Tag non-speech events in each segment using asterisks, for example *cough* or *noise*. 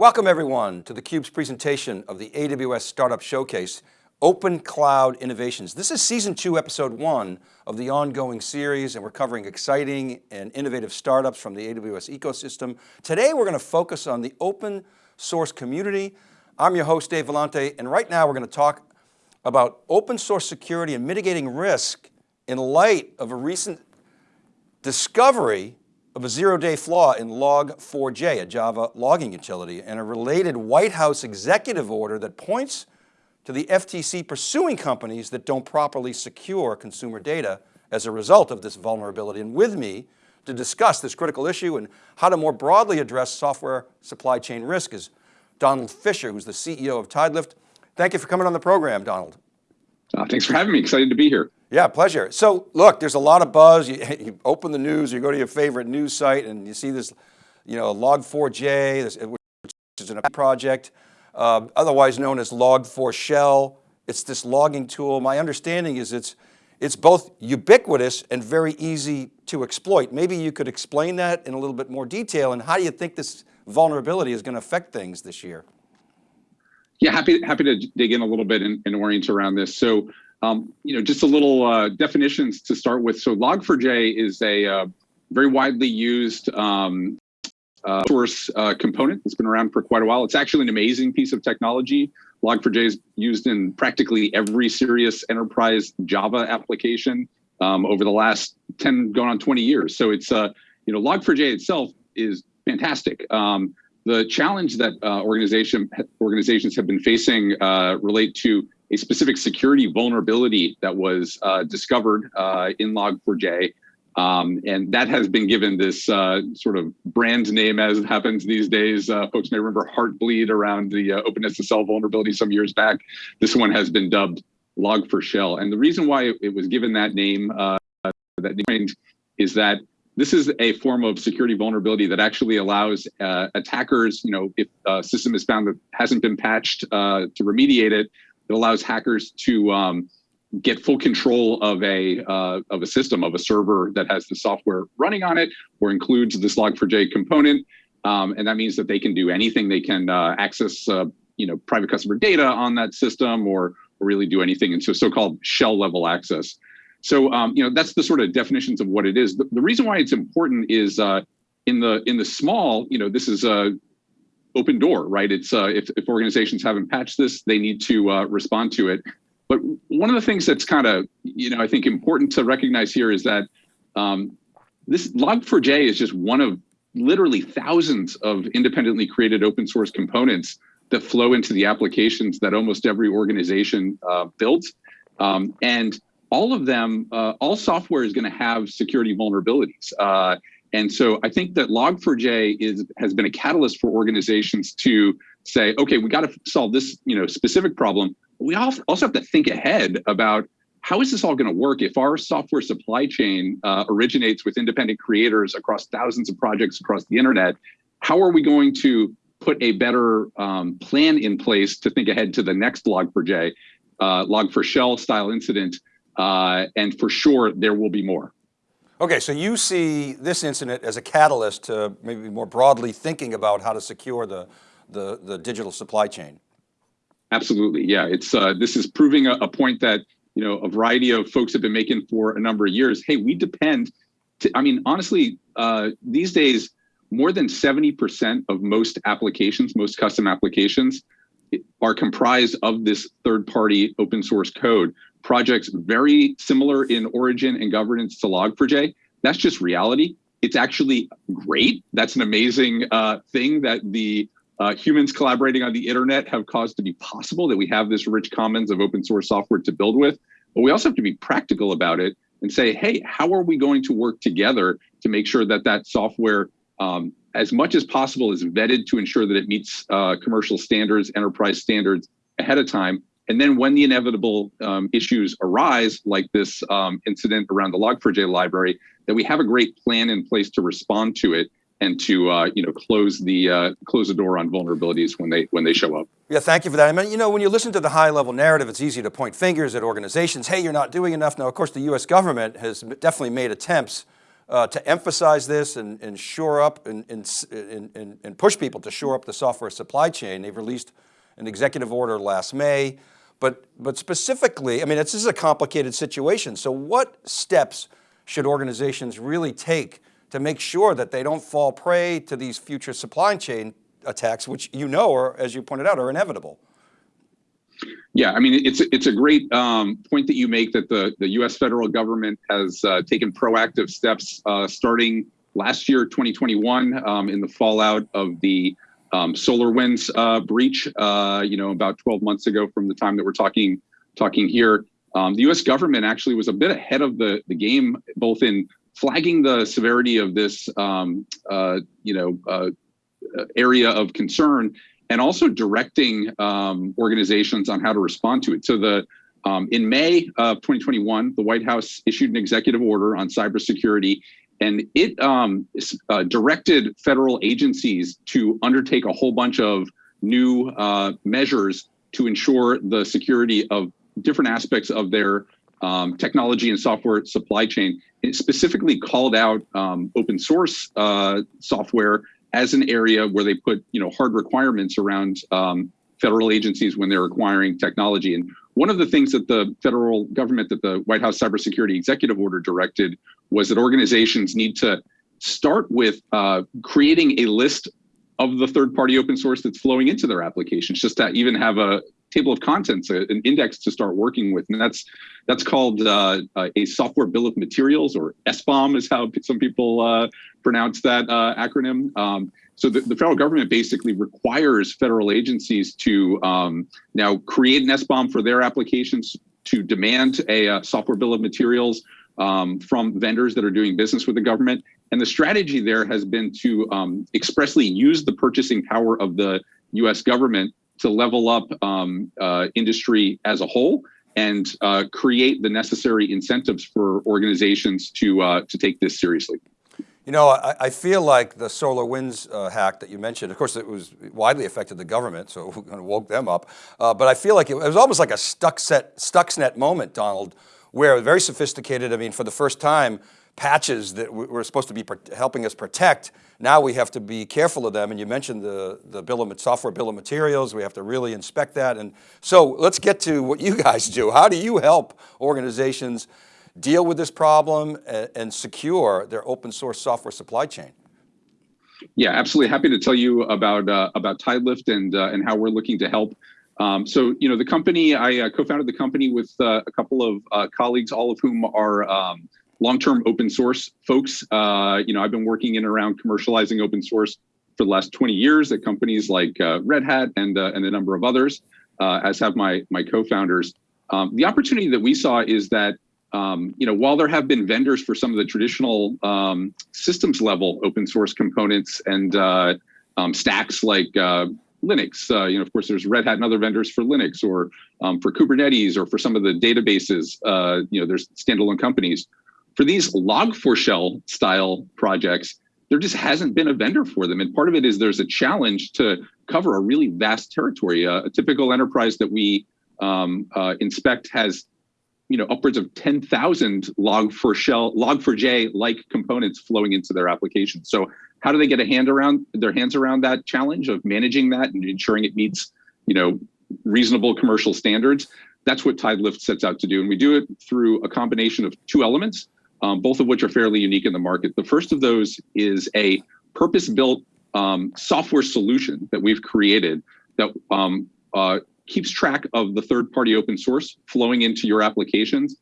Welcome everyone to theCUBE's presentation of the AWS Startup Showcase, Open Cloud Innovations. This is season two, episode one of the ongoing series and we're covering exciting and innovative startups from the AWS ecosystem. Today we're going to focus on the open source community. I'm your host, Dave Vellante, and right now we're going to talk about open source security and mitigating risk in light of a recent discovery of a zero-day flaw in Log4j, a Java logging utility, and a related White House executive order that points to the FTC pursuing companies that don't properly secure consumer data as a result of this vulnerability. And with me to discuss this critical issue and how to more broadly address software supply chain risk is Donald Fisher, who's the CEO of Tidelift. Thank you for coming on the program, Donald. Uh, thanks for having me, excited to be here. Yeah, pleasure. So look, there's a lot of buzz. You, *laughs* you, open the news, you go to your favorite news site and you see this, you know, Log4j, this, which is a project, uh, otherwise known as Log4Shell. It's this logging tool. My understanding is it's, it's both ubiquitous and very easy to exploit. Maybe you could explain that in a little bit more detail and how do you think this vulnerability is going to affect things this year? Yeah, happy happy to dig in a little bit and, and orient around this. So um, you know, just a little uh, definitions to start with. So Log4j is a uh, very widely used um, uh, source uh, component It's been around for quite a while. It's actually an amazing piece of technology. Log4j is used in practically every serious enterprise Java application um, over the last 10, going on 20 years. So it's, uh, you know, Log4j itself is fantastic. Um, the challenge that uh, organization organizations have been facing relate to a specific security vulnerability that was uh, discovered uh, in Log4j. Um, and that has been given this uh, sort of brand name as happens these days. Uh, folks may remember Heartbleed around the uh, OpenSSL vulnerability some years back. This one has been dubbed Log4Shell. And the reason why it was given that name, uh, that name is that this is a form of security vulnerability that actually allows attackers, you know, if a system is found that hasn't been patched to remediate it, it allows hackers to um, get full control of a uh, of a system of a server that has the software running on it or includes this log4j component. Um, and that means that they can do anything. They can uh, access uh, you know private customer data on that system or, or really do anything. And so so-called shell level access so um, you know that's the sort of definitions of what it is the, the reason why it's important is uh, in the in the small you know this is a open door, right? It's uh, if, if organizations haven't patched this, they need to uh, respond to it. But one of the things that's kind of, you know, I think important to recognize here is that um, this Log4j is just one of literally thousands of independently created open source components that flow into the applications that almost every organization uh, builds. Um, and all of them, uh, all software is going to have security vulnerabilities. Uh, and so I think that Log4j is has been a catalyst for organizations to say, okay, we got to solve this you know specific problem. We also have to think ahead about how is this all going to work if our software supply chain uh, originates with independent creators across thousands of projects across the internet? How are we going to put a better um, plan in place to think ahead to the next Log4j, uh, Log4Shell style incident? Uh, and for sure, there will be more. Okay, so you see this incident as a catalyst to maybe more broadly thinking about how to secure the, the, the digital supply chain. Absolutely, yeah. It's uh, This is proving a, a, point that you know a variety of folks have been making for a number of years. Hey, we depend, to, I mean, honestly, uh, these days, more than 70% of most applications, most custom applications, are comprised of this third-party open source code projects very similar in origin and governance to Log4j. That's just reality. It's actually great. That's an amazing uh, thing that the uh, humans collaborating on the internet have caused to be possible, that we have this rich commons of open source software to build with. But we also have to be practical about it and say, hey, how are we going to work together to make sure that that software, um, as much as possible, is vetted to ensure that it meets uh, commercial standards, enterprise standards ahead of time, and then when the inevitable um, issues arise, like this um, incident around the Log4j library, that we have a great plan in place to respond to it and to uh, you know close the uh, close the door on vulnerabilities when they when they show up. Yeah, thank you for that. I mean, you know, when you listen to the high level narrative, it's easy to point fingers at organizations. Hey, you're not doing enough. Now, of course, the U.S. government has definitely made attempts uh, to emphasize this and, and shore up and, and, and, and push people to shore up the software supply chain. They've released an executive order last May, but, but specifically, I mean, this is a complicated situation. So what steps should organizations really take to make sure that they don't fall prey to these future supply chain attacks, which you know, are, as you pointed out, are inevitable? Yeah, I mean, it's it's a great um, point that you make that the the U.S. federal government has uh, taken proactive steps uh, starting last year, 2021, um, in the fallout of the um, SolarWinds uh, breach. Uh, you know, about 12 months ago from the time that we're talking talking here, um, the U.S. government actually was a bit ahead of the the game, both in flagging the severity of this, um, uh, you know, uh, area of concern and also directing um, organizations on how to respond to it. So the um, in May of 2021, the White House issued an executive order on cybersecurity, and it um, uh, directed federal agencies to undertake a whole bunch of new uh, measures to ensure the security of different aspects of their um, technology and software supply chain. It specifically called out um, open source uh, software as an area where they put you know hard requirements around um, federal agencies when they're acquiring technology. And one of the things that the federal government, that the White House Cybersecurity Executive Order directed, was that organizations need to start with uh, creating a list of the third-party open source that's flowing into their applications, just to even have a table of contents, an index to start working with, and that's that's called uh, a software bill of materials, or SBOM is how some people uh, pronounce that uh, acronym. Um, so the, the, federal government basically requires federal agencies to um, now create an SBOM for their applications, to demand a uh, software bill of materials um, from vendors that are doing business with the government. And the strategy there has been to um, expressly use the purchasing power of the US government to level up um, uh, industry as a whole and uh, create the necessary incentives for organizations to uh, to take this seriously. You know, I, I feel like the SolarWinds uh, hack that you mentioned, of course it was widely affected the government, so *laughs* it woke them up. Uh, but I feel like it, it was almost like a Stuxnet, Stuxnet moment, Donald, where very sophisticated, I mean, for the first time, patches that were supposed to be helping us protect, now we have to be careful of them. And you mentioned the, the bill of software bill of materials. We have to really inspect that. And so let's get to what you guys do. How do you help organizations deal with this problem and, and secure their open source software supply chain? Yeah, absolutely. Happy to tell you about uh, about TideLift and uh, and how we're looking to help. Um, so, you know, the company I uh, co-founded the company with uh, a couple of uh, colleagues, all of whom are um, long-term open source folks. Uh, you know, I've been working in around commercializing open source for the last 20 years at companies like Red Hat and and a number of others, as have my my co-founders. Um, the opportunity that we saw is that um, you know while there have been vendors for some of the traditional um, systems level open source components and uh, um, stacks like uh, Linux. Uh, you know, of course, there's Red Hat and other vendors for Linux, or um, for Kubernetes, or for some of the databases. Uh, you know, there's standalone companies for these log4shell style projects, there just hasn't been a vendor for them. And part of it is there's a challenge to cover a really vast territory. Uh, a typical enterprise that we um, uh, inspect has you know upwards of 10,000 log4shell log4j like components flowing into their applications. So how do they get a hand around their hands around that challenge of managing that and ensuring it meets you know reasonable commercial standards? That's what TideLift sets out to do. And we do it through a combination of two elements um, both of which are fairly unique in the market. The first of those is a purpose-built um, software solution that we've created that um, uh, keeps track of the third-party open source flowing into your applications,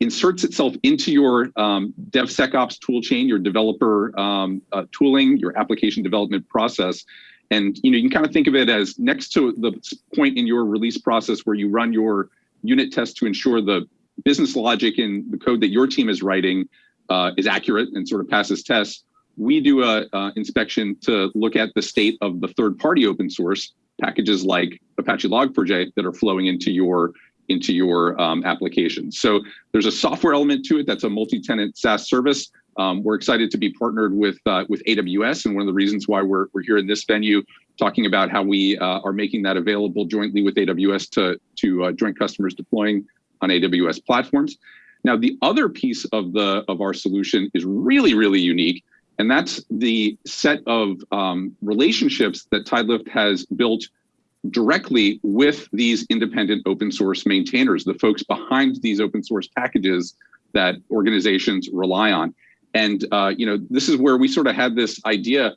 inserts itself into your um, DevSecOps toolchain, your developer um, uh, tooling, your application development process. And you know, you can kind of think of it as next to the point in your release process where you run your unit test to ensure the business logic in the code that your team is writing uh, is accurate and sort of passes tests, we do a, a inspection to look at the state of the third party open source packages like Apache Log4j that are flowing into your into your um, application. So there's a software element to it that's a multi-tenant SaaS service. Um, we're excited to be partnered with uh, with AWS, and one of the reasons why we're we're here in this venue talking about how we uh, are making that available jointly with AWS to to uh, joint customers deploying on AWS platforms. Now, the other piece of the of our solution is really, really unique, and that's the set of um, relationships that Tidelift has built directly with these independent open source maintainers, the folks behind these open source packages that organizations rely on. And uh, you know, this is where we sort of had this idea: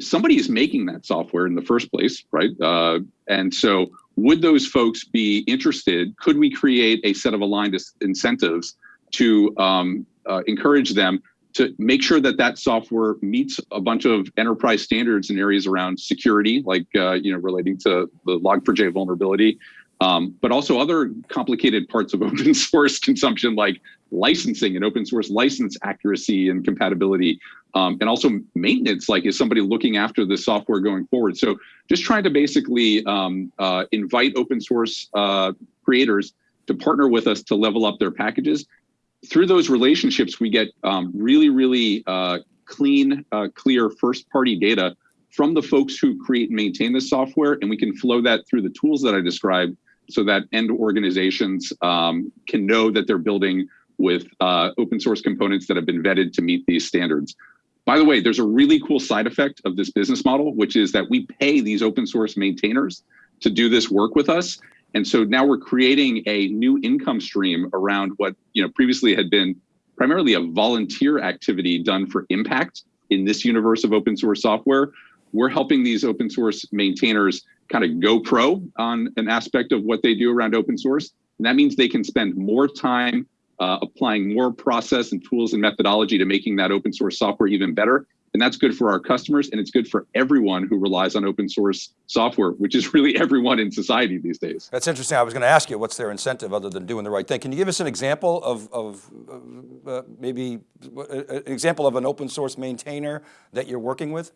somebody is making that software in the first place, right? Uh, and so, would those folks be interested? Could we create a set of aligned incentives to um, uh, encourage them to make sure that that software meets a bunch of enterprise standards in areas around security, like uh, you know relating to the Log4j vulnerability, um, but also other complicated parts of *laughs* open source consumption, like licensing and open source license accuracy and compatibility, um, and also maintenance, like is somebody looking after the software going forward. So just trying to basically um, uh, invite open source uh, creators to partner with us to level up their packages through those relationships, we get um, really, really uh, clean, uh, clear first party data from the folks who create and maintain the software, and we can flow that through the tools that I described so that end organizations um, can know that they're building with uh, open source components that have been vetted to meet these standards. By the way, there's a really cool side effect of this business model, which is that we pay these open source maintainers to do this work with us. And so now we're creating a new income stream around what you know previously had been primarily a volunteer activity done for impact in this universe of open source software. We're helping these open source maintainers kind of go pro on an aspect of what they do around open source. And that means they can spend more time uh, applying more process and tools and methodology to making that open source software even better. And that's good for our customers and it's good for everyone who relies on open source software, which is *laughs* really everyone in society these days. That's interesting. I was going to ask you, what's their incentive other than doing the right thing? Can you give us an example of, of uh, maybe an example of an open source maintainer that you're working with?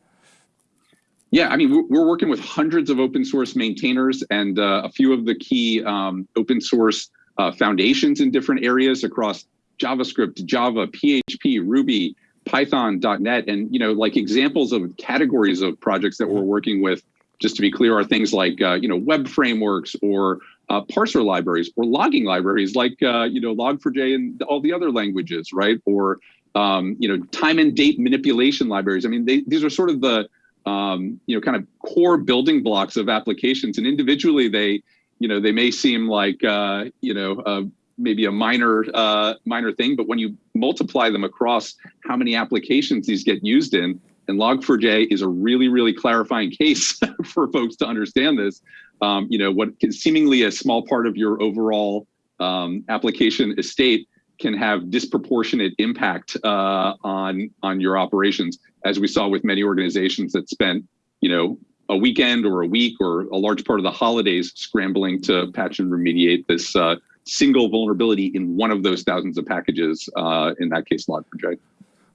Yeah, I mean, we're working with hundreds of open source maintainers and uh, a few of the key um, open source uh, foundations in different areas across JavaScript, Java, PHP, Ruby, Python, .NET, and you know, like examples of categories of projects that we're working with. Just to be clear, are things like uh, you know web frameworks or uh, parser libraries or logging libraries like uh, you know Log4j and all the other languages, right? Or um, you know time and date manipulation libraries. I mean, they, these are sort of the um, you know kind of core building blocks of applications, and individually they you know they may seem like uh, you know uh, maybe a minor uh, minor thing, but when you multiply them across how many applications these get used in, and Log4j is a really, really clarifying case *laughs* for folks to understand this. Um, you know, what seemingly a small part of your overall um, application estate can have disproportionate impact uh, on on your operations, as we saw with many organizations that spent, you know, a weekend or a week or a large part of the holidays scrambling to patch and remediate this uh, single vulnerability in one of those thousands of packages, uh, in that case, Log4j.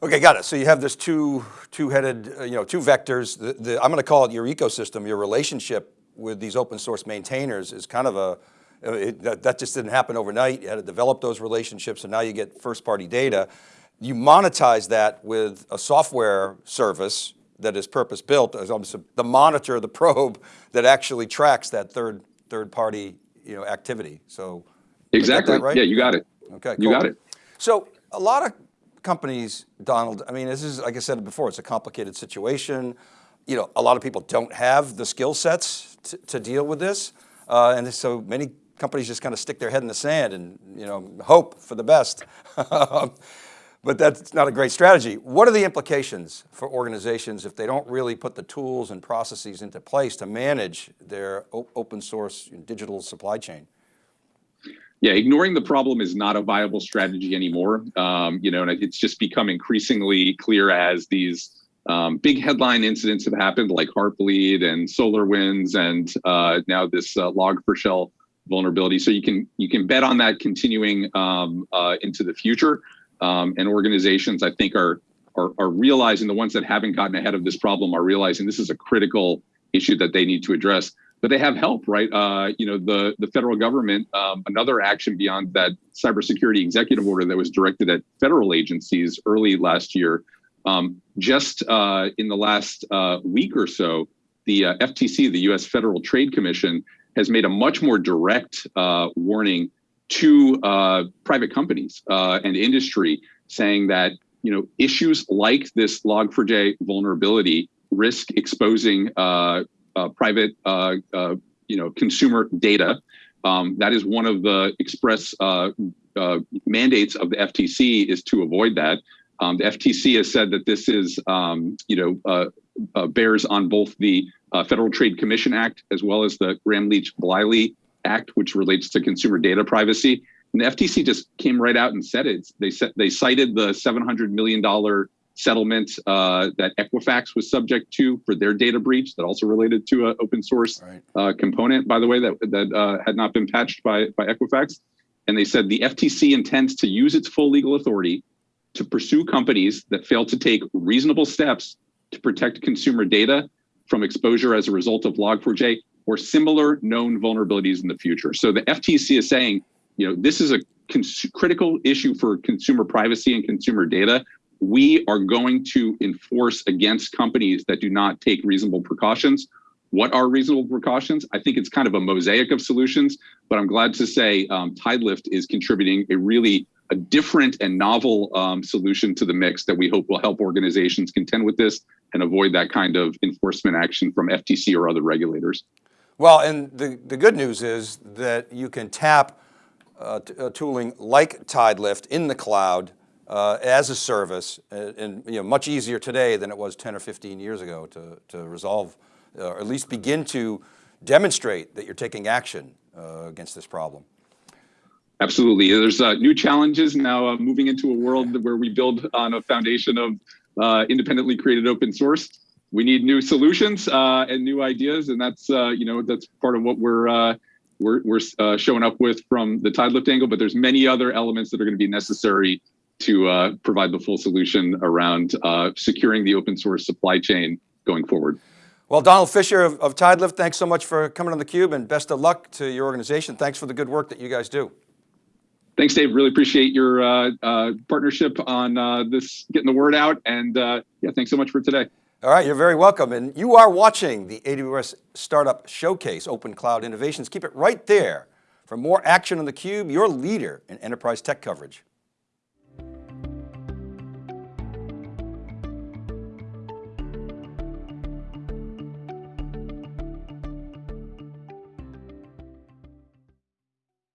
Okay, got it. So you have this two, two-headed, uh, you know, two vectors. The, the, I'm going to call it your ecosystem, your relationship with these open source maintainers is kind of a, uh, it, that, that just didn't happen overnight. You had to develop those relationships and now you get first party data. You monetize that with a software service that is purpose built as the monitor, the probe that actually tracks that third, third party you know, activity. So Exactly. Right? Yeah, you got it. Okay, cool. You got it. So a lot of companies, Donald, I mean, this is, like I said before, it's a complicated situation. You know, a lot of people don't have the skill sets to, to deal with this. Uh, and so many companies just kind of stick their head in the sand and, you know, hope for the best. *laughs* but that's not a great strategy. What are the implications for organizations if they don't really put the tools and processes into place to manage their open source digital supply chain? Yeah, ignoring the problem is not a viable strategy anymore. Um, you know, and it's just become increasingly clear as these um, big headline incidents have happened, like Heartbleed and SolarWinds, and uh, now this uh, Log4Shell vulnerability. So you can you can bet on that continuing um, uh, into the future. Um, and organizations, I think, are, are are realizing the ones that haven't gotten ahead of this problem are realizing this is a critical issue that they need to address but they have help, right? Uh, you know, the the federal government, um, another action beyond that cybersecurity executive order that was directed at federal agencies early last year. Um, just uh, in the last uh, week or so, the uh, FTC, the U.S. Federal Trade Commission, has made a much more direct uh, warning to uh, private companies and industry, saying that you know issues like this Log4j vulnerability risk exposing uh, private uh, uh, you know consumer data. Um, that is one of the express uh, uh, mandates of the FTC is to avoid that. Um, the FTC has said that this is um, you know uh, uh, bears on both the uh, Federal Trade Commission Act as well as the Gramm-Leach-Bliley Act, which relates to consumer data privacy. And the FTC just came right out and said it. They said they cited the 700 million dollar settlement uh, that Equifax was subject to for their data breach that also related to an open source Right. uh, component, by the way, that that uh, had not been patched by by Equifax. And they said the FTC intends to use its full legal authority to pursue companies that fail to take reasonable steps to protect consumer data from exposure as a result of Log4j or similar known vulnerabilities in the future. So the FTC is saying, you know, this is a cons- critical issue for consumer privacy and consumer data. We are going to enforce against companies that do not take reasonable precautions. What are reasonable precautions? I think it's kind of a mosaic of solutions, but I'm glad to say um, TideLift is contributing a really a different and novel um, solution to the mix that we hope will help organizations contend with this and avoid that kind of enforcement action from FTC or other regulators. Well, and the, the good news is that you can tap uh, uh, tooling like TideLift in the cloud uh, as a service, uh, and you know, much easier today than it was 10 or 15 years ago to, to resolve, uh, or at least begin to demonstrate that you're taking action uh, against this problem. Absolutely. There's uh, new challenges now uh, moving into a world where we build on a foundation of uh, independently created open source. We need new solutions and new ideas, and that's you know that's part of what we're we're, we're uh, showing up with from the TideLift angle. But there's many other elements that are going to be necessary to uh, provide the full solution around uh, securing the open source supply chain going forward. Well, Donald Fisher of, of TideLift, thanks so much for coming on theCUBE and best of luck to your organization. Thanks for the good work that you guys do. Thanks, Dave. Really appreciate your uh, uh, partnership on uh, this, getting the word out. And uh, yeah, thanks so much for today. All right, you're very welcome. And you are watching the AWS Startup Showcase Open Cloud Innovations. Keep it right there for more action on theCUBE, your leader in enterprise tech coverage.